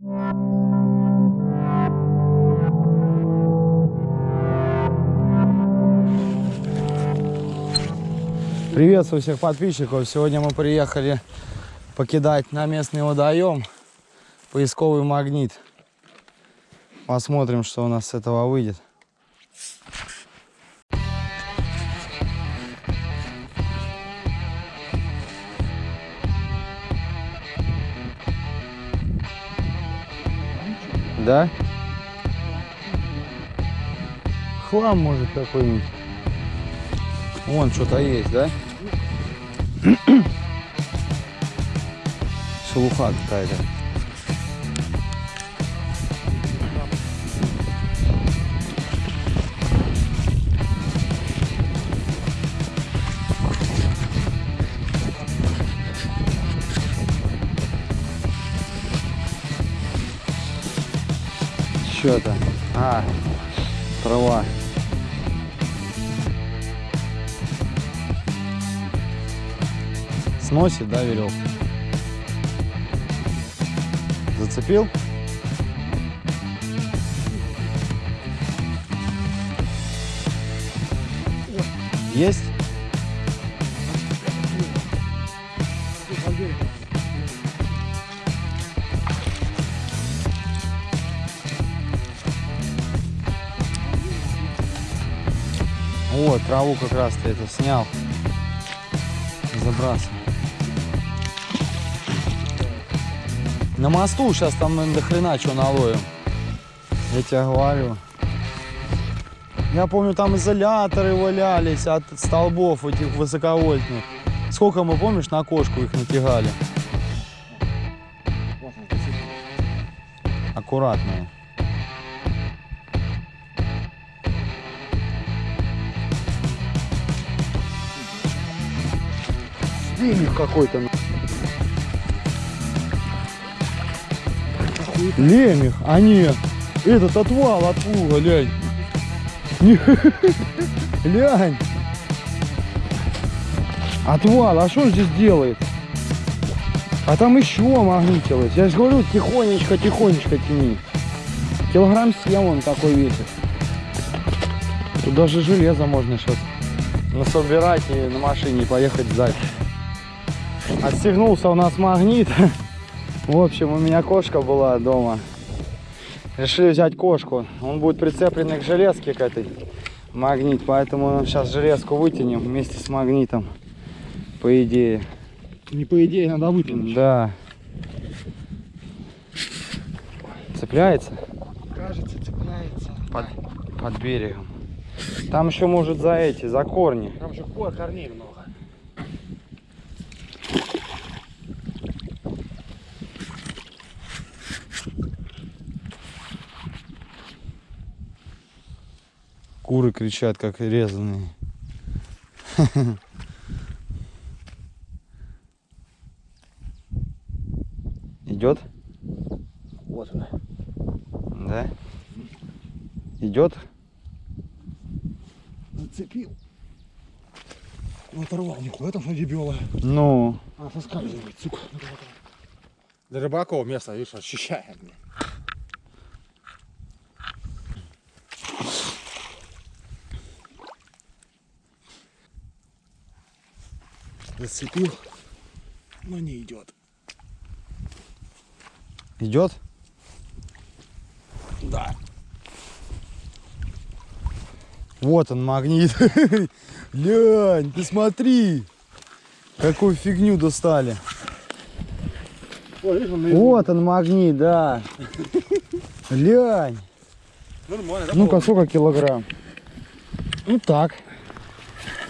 Приветствую всех подписчиков. Сегодня мы приехали покидать на местный водоем поисковый магнит. Посмотрим, что у нас с этого выйдет. Да? Хлам может какой-нибудь. Вон что-то есть, да? Шелуха какая-то. Что-то. А, трава. Сносит, да, веревку? Зацепил? Есть? Вот, траву как раз ты это снял. Забрасывай. На мосту сейчас там наверное, до хрена что наловим. Я тебе говорю. Я помню, там изоляторы валялись от столбов этих высоковольтных. Сколько мы, помнишь, на кошку их натягали? Аккуратные. Лемех какой-то. Лемех, а нет. Этот отвал от плуга, лянь. Не- Лянь. Отвал, а что он здесь делает? А там еще магнитилось. Я же говорю, тихонечко, тихонечко тяни. Килограмм 7 он такой весит. Тут даже железо можно сейчас насобирать и на машине поехать сдать. Отстегнулся у нас магнит. В общем, у меня кошка была дома. Решили взять кошку. Он будет прицепленный к железке к этой магнит. Поэтому сейчас железку вытянем вместе с магнитом. По идее. Не по идее, надо вытянуть. Да. Цепляется Кажется, цепляется. под, под берегом. Там еще может за эти, за корни. Там же кор- корней много. Куры кричат, как резаные. Идет? Вот она. Да? Идет? Зацепил. Ну, оторвал нихуя там что дебела. Ну, А, соскальзывает, сука. Для рыбаков место, видишь, ощущаем. Зацепил, но не идет. идет? Да. Вот он магнит. Лянь, ты смотри. Какую фигню достали. Ой, видишь, он Вот он магнит, да. Лянь. Ну-ка, сколько килограмм? Ну так.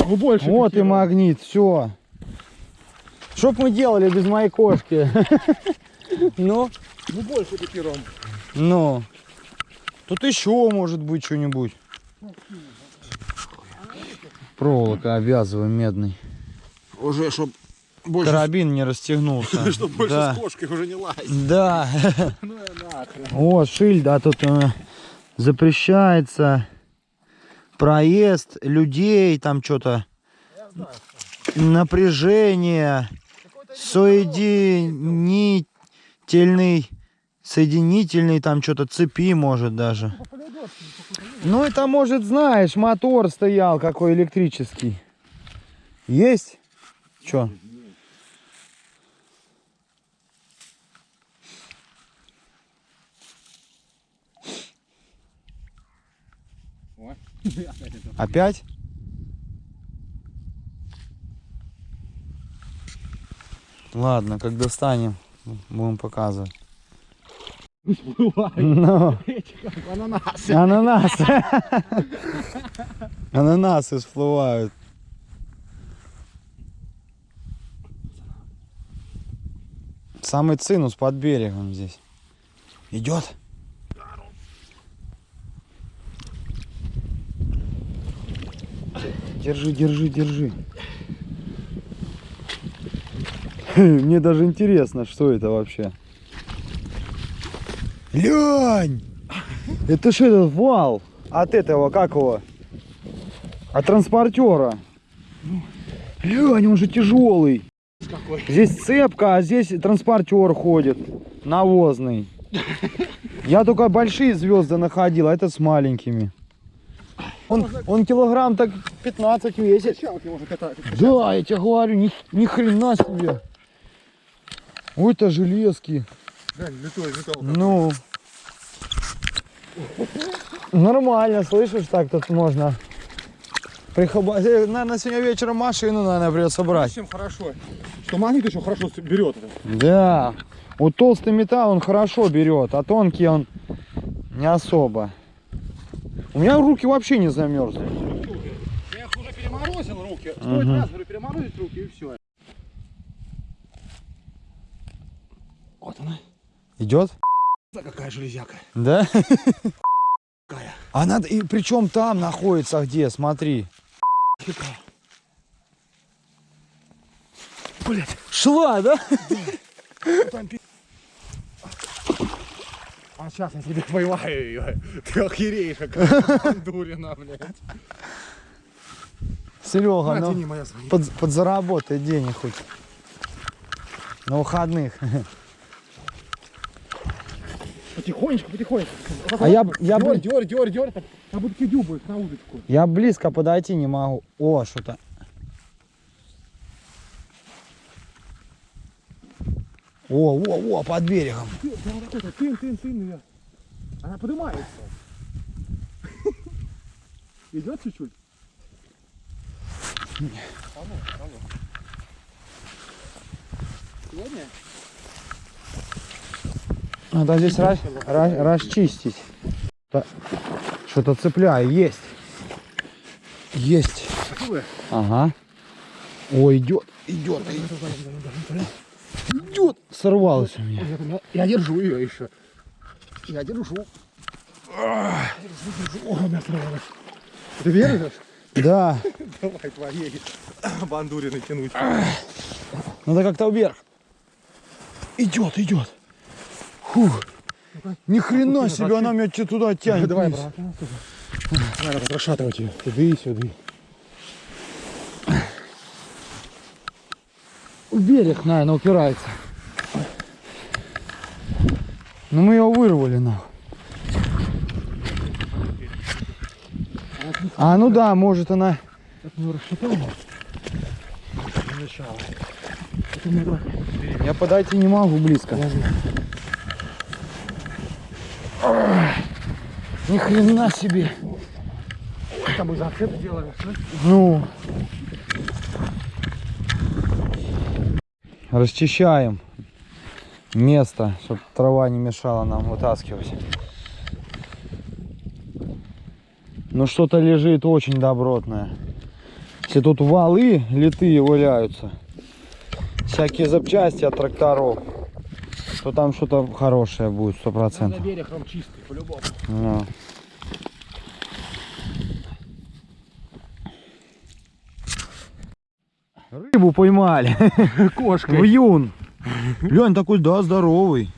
Ну, больше. Вот и магнит, все. Что б мы делали без моей кошки? Ну, Ну, больше пяти ром. ну. Тут еще может быть что-нибудь. Проволока обвязываем медный. Уже, чтоб больше, Карабин не расстегнулся. чтоб больше Да. с кошкой уже не лазить. Да. Ну, и нахрен. Вот шиль, да, тут э, запрещается проезд людей, там что-то напряжение, соединительный Соединительный там что-то цепи может даже. Ну это может, знаешь, мотор стоял какой электрический. Есть? Чё? Ой. Опять? Ладно, как достанем, будем показывать. Ну, Ананасы. ананасы. Ананасы всплывают. Самый цинус под берегом здесь. Идет? Держи, держи, держи. Мне даже интересно, что это вообще. Лень! Это что этот вал? От этого, как его? От транспортера. Лень, он же тяжелый. Какой? Здесь цепка, а здесь транспортер ходит. Навозный. Я только большие звезды находил, а это с маленькими. Он, он килограмм так 15 весит. Да, я тебе говорю, ни, ни хрена себе. Ой, это железки. Да, литой металл. Ну. Нормально, слышишь, так тут можно. Прихоба... э, Наверное, сегодня вечером машину, наверное, придется брать. Чем хорошо. Что магнит еще хорошо берет. Да. Вот толстый металл он хорошо берет, а тонкий он не особо. У меня руки вообще не замерзли. Я их уже переморозил руки. Стоит Мгм. раз, говорю, переморозить руки и все. Вот она. Идет? Да какая железяка. Да? Какая. Она и причем там находится где, смотри. Какая. Блять. Шла, да? Пи- А сейчас я тебе поймаю ее. Ты охереешь, какая бандурина, блядь. Серега, ну под, подзаработай денег хоть. На выходных. Потихонечку, потихонечку. А я, я, бли- дёрь, дёрь, дёрь. так, Как будто будет на удочку. я близко подойти не могу. О, что-то. О, о, о, под берегом. Прям это, тын, тын, тын. Она поднимается. Идет чуть-чуть? Сегодня? Надо здесь раз, раз- расчистить. Что-то цепляю. Есть. Есть. Ага. О, идет, идет, идет. Сорвалось у меня. Я держу ее еще. Я держу. Держу, держу. О, она сорвалась. Ты веришь? Да. Давай твоей бандурины тянуть. Надо как-то вверх. Идет, идет. Фух. Ни хрена себе, она меня туда тянет. Давай, брат. Надо расшатывать ее. Сюда и сюда. В берег, наверное, упирается. Ну мы его вырвали нахуй. А, ну да, может она... Так мы расшатали. Я подойти не могу близко. Ни хрена себе. Там мы зацеп слышь? Ну. Расчищаем место, чтобы трава не мешала нам вытаскивать. Ну что-то лежит очень добротное. Если тут валы литые валяются, всякие запчасти от тракторов, то там что-то хорошее будет, сто процентов. По-любому. Ну. Рыбу поймали. Кошкой. Вьюн. Лень такой, да, здоровый.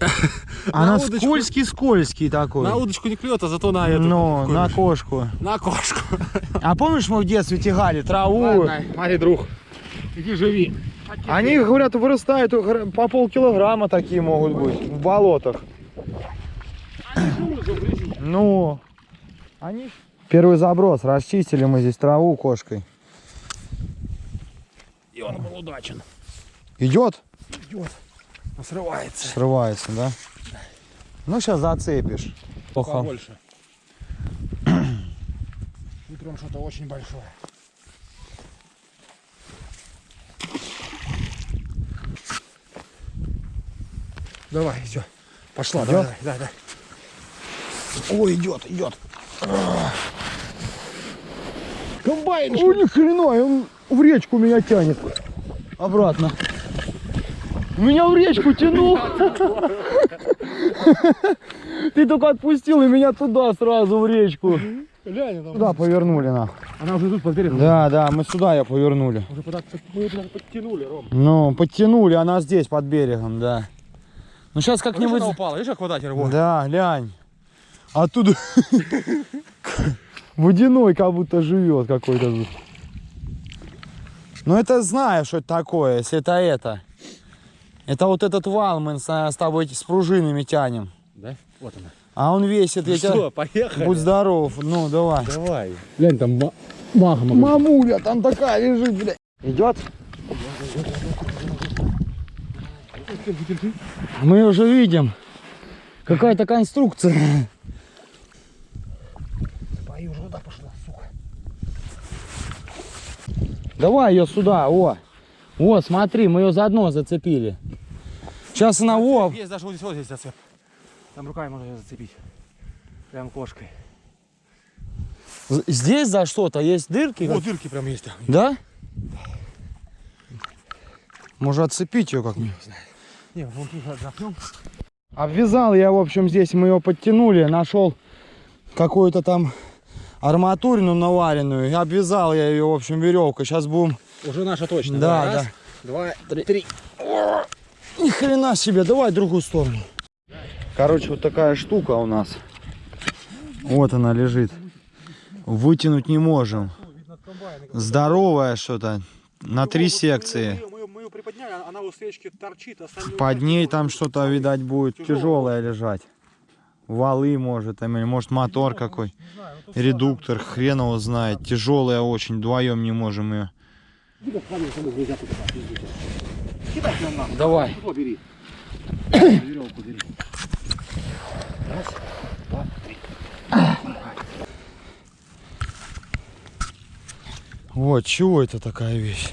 Она скользкий-скользкий такой. На удочку не клюет, а зато на эту. Ну, на кошку. на кошку. А помнишь, мы в детстве тягали траву? Ладно, Марий друг. Иди живи. Они, говорят, вырастают гра- по полкилограмма такие могут быть в болотах. Ну, они... Первый заброс. Расчистили мы здесь траву кошкой. И он был удачен. Идет? Идет. Он срывается. Срывается, да? Ну, сейчас зацепишь. Плохо. Побольше. Утром что-то очень большое. Давай, все. Пошла, Идёт? давай, давай, давай. Ой, идет, идет. Комбайн! О, ни хрена, он в речку меня тянет. Обратно. Меня в речку тянул. Ты только отпустил и меня туда сразу в речку. Глянь, там. Туда повернули на. Она уже тут под берегом. Да, да, мы сюда ее повернули. Уже под, мы ее подтянули, Ром. Ну, подтянули, она здесь под берегом, да. Ну сейчас как-нибудь. упала, видишь, как вода теперь? Да, глянь. Оттуда водяной как будто живет какой-то тут. Ну это знаешь, что это такое, если это это. Это вот этот вал мы с, с тобой с пружинами тянем. Да? Вот она. А он весит, я тебя... поехали? Будь здоров, ну давай. Давай. Глянь, там ма- магма. Мамуля там такая лежит, блядь. Идет? Мы уже видим. Какая-то конструкция. Пою уже туда пошла, сука. Давай ее сюда, о. О, смотри, мы ее заодно зацепили. Сейчас она, о, Есть даже вот здесь, вот здесь зацеп. Там руками можно ее зацепить. Прям кошкой. здесь за что-то есть дырки? Вот дырки прям есть. там. Да? Может отцепить ее как-нибудь? Не, вон тут отдохнем. Обвязал я, в общем, здесь мы ее подтянули, нашел какую-то там арматурину наваренную. и Обвязал я ее, в общем, веревкой. Сейчас будем... Уже наша точно. Да, Раз, да. Два, три. Ни хрена себе, давай в другую сторону. Короче, вот такая штука у нас. Вот она лежит. Вытянуть не можем. Здоровая что-то. На три секции. Ее приподняли, она у свечки торчит. остальные Под ней там что-то, видать, будет тяжелое лежать. Валы, может, там, или может мотор какой. Редуктор, хрен его знает. Тяжелая очень, вдвоем не можем ее. Давай. Раз, два, три. Вот, чего это такая вещь?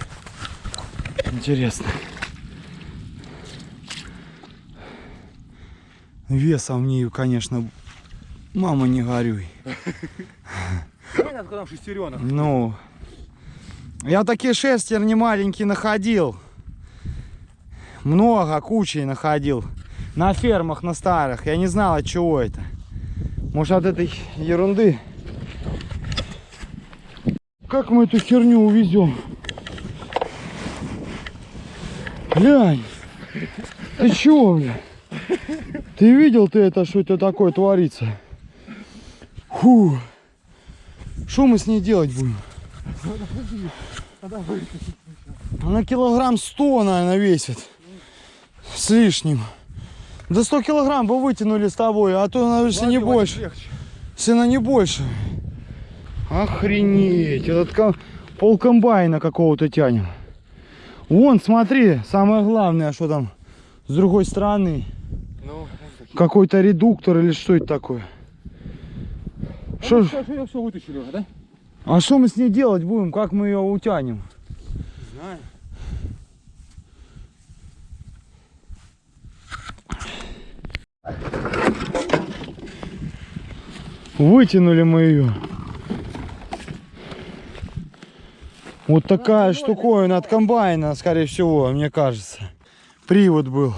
Интересно. Весом в ней, конечно, мама не горюй. Понятно, когда шестеренок. Ну, я такие шестерни маленькие находил. Много, кучей находил. На фермах, на старых. Я не знал, от чего это. Может, от этой ерунды. Как мы эту херню увезем? Глянь. Ты чего, бля? Ты видел ты это, что это такое творится? Фу. Что мы с ней делать будем? Она килограмм 100, наверное, весит. С лишним. Да 100 килограмм бы вытянули с тобой, а то, наверное, если не больше. Она не больше. Охренеть. Этот пол комбайна какого-то тянем. Вон, смотри, самое главное, что там с другой стороны. Ну, Какой-то редуктор или что это такое? Что ж- все, все, вытащили уже, да? а что мы с ней делать будем? Как мы ее утянем? Знаю. Вытянули мы ее. Вот такая штуковина от комбайна, скорее всего, мне кажется. Привод был.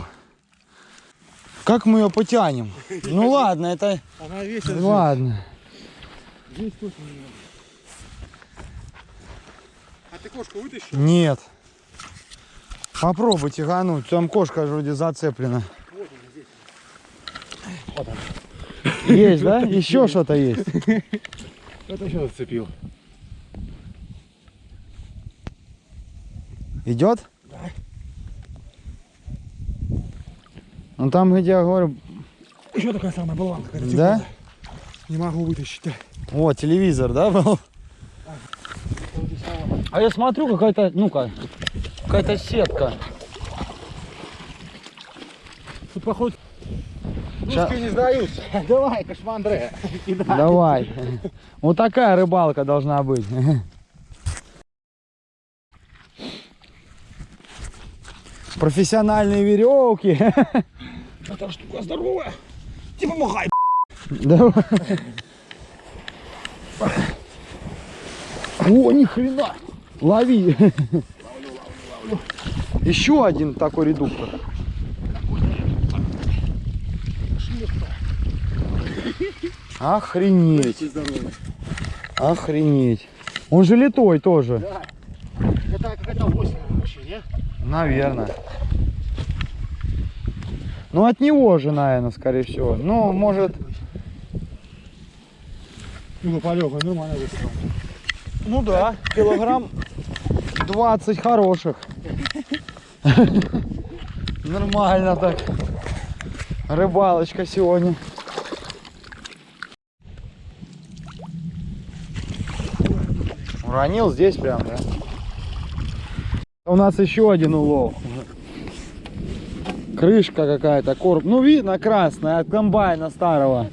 Как мы ее потянем? Ну ладно, это... Она весит. Ладно. Здесь точно не надо. А ты кошку вытащил? Нет. Попробуй тягануть. Там кошка вроде зацеплена. Вот он. Есть, да? Еще что-то есть. Это еще зацепил. Идет? Ну там, где я говорю, Еще такая самая болванка. какая-то да? Не могу вытащить. да. О, телевизор, да, был? А я смотрю, какая-то, ну-ка, какая-то сетка. Тут походу русские не сдаются. Давай, кошмандре. Давай. Вот такая рыбалка должна быть. Профессиональные веревки. Эта штука здоровая. Ты помогай. Давай. О, ни хрена. Лови. Еще один такой редуктор. Охренеть. Охренеть. Он же литой тоже. Да. Это какая-то осень вообще, не? Наверное. Ну от него же, наверное, скорее всего. Ну, может. Ну, полегай, нормально выстрел. Ну да, килограмм 20 хороших. Нормально так. Рыбалочка сегодня. Уронил здесь прям, да? У нас еще один улов. Крышка какая-то, короб. Ну, видно, красная, от комбайна старого.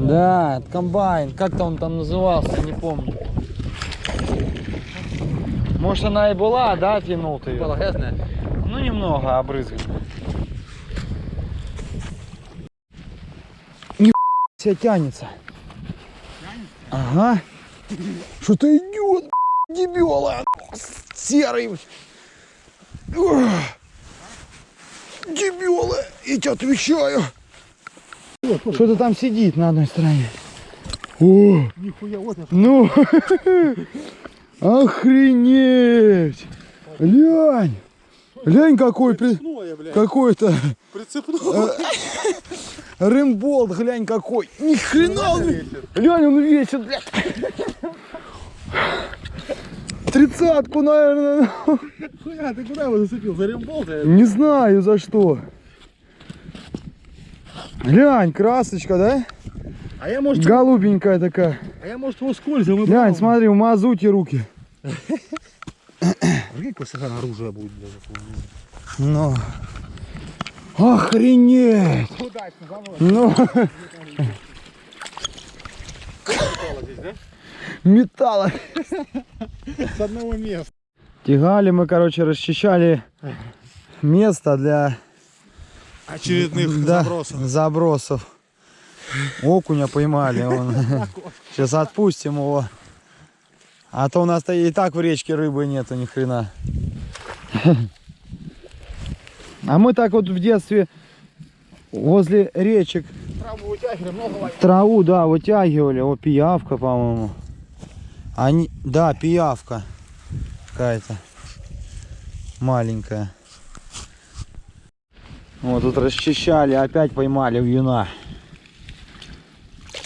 Да? От комбайн. Как-то он там назывался, не помню. Может она и была, да, тянул ты грязная? Ну, немного обрызгана. Не себя тянется. Ага. Что-то идет, дебела. Серый. Ух. Дебелы, я тебе отвечаю. Что-то там сидит на одной стороне. О, Нихуя, вот ну, охренеть. Глянь, глянь какой, какой-то Прицепное. рымболт, глянь какой. Ни хрена он, глянь, он весит, блядь. Тридцатку, наверное. Хуя, ты куда его зацепил? За рембол? Не знаю за что. Глянь, красочка, да? А я, может, Голубенькая такая. а я, может, его скользом и Глянь, брал. смотри, в мазуте руки. Прикинь, какой сахан оружие будет. Ну. Охренеть! Удачно. Ну? Металла. С одного места. Тягали мы, короче, расчищали место для Очередных да, забросов. Окуня поймали. Он. Сейчас отпустим его. А то у нас-то и так в речке рыбы нету ни хрена. А мы так вот в детстве возле речек Траву вытягивали, много ловили. траву, да, вытягивали. О, пиявка, по-моему. Они, да, пиявка какая-то маленькая. Вот тут расчищали, опять поймали вьюна.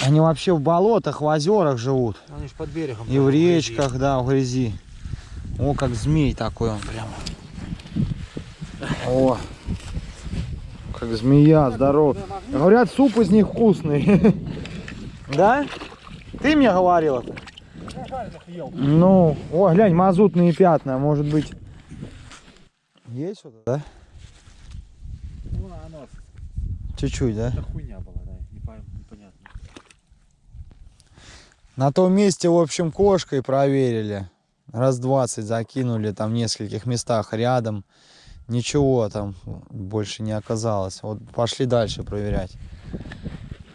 Они вообще в болотах, в озерах живут. Они ж под берегом. И в речках, да, в грязи. О, как змей такой он прямо. О, как змея, здоров. Говорят, суп из них вкусный. Да? Ты мне говорил это? Ну, о, глянь, мазутные пятна, может быть. Есть что-то, да? Ну, оно, Чуть-чуть, да? это хуйня была, да, не пойму, непонятно. На том месте, в общем, кошкой проверили. Раз 20 закинули там в нескольких местах рядом. Ничего там больше не оказалось. Вот пошли дальше проверять.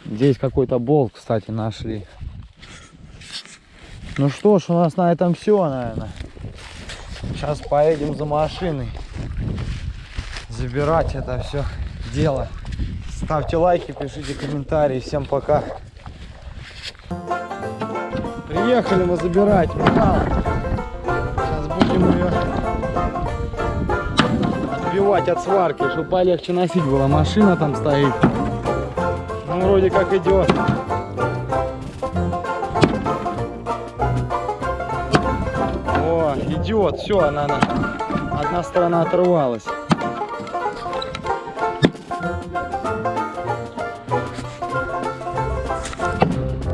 Здесь какой-то болт, кстати, нашли. Ну что ж, у нас на этом все, наверное. Сейчас поедем за машиной. Забирать это все дело. Ставьте лайки, пишите комментарии. Всем пока. Приехали мы забирать металл. Сейчас будем ее отбивать от сварки, чтобы полегче носить было. Машина там стоит. Ну, вроде как идет. Идет. Все, она, она одна сторона оторвалась.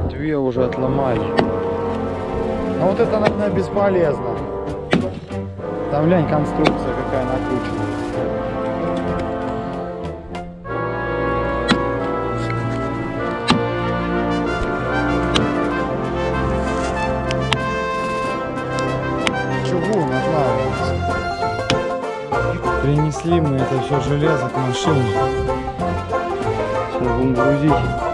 Две уже отломали. Но вот это, наверное, бесполезно. Там, глянь, конструкция Принесли мы это все железо к машине. Сейчас будем грузить.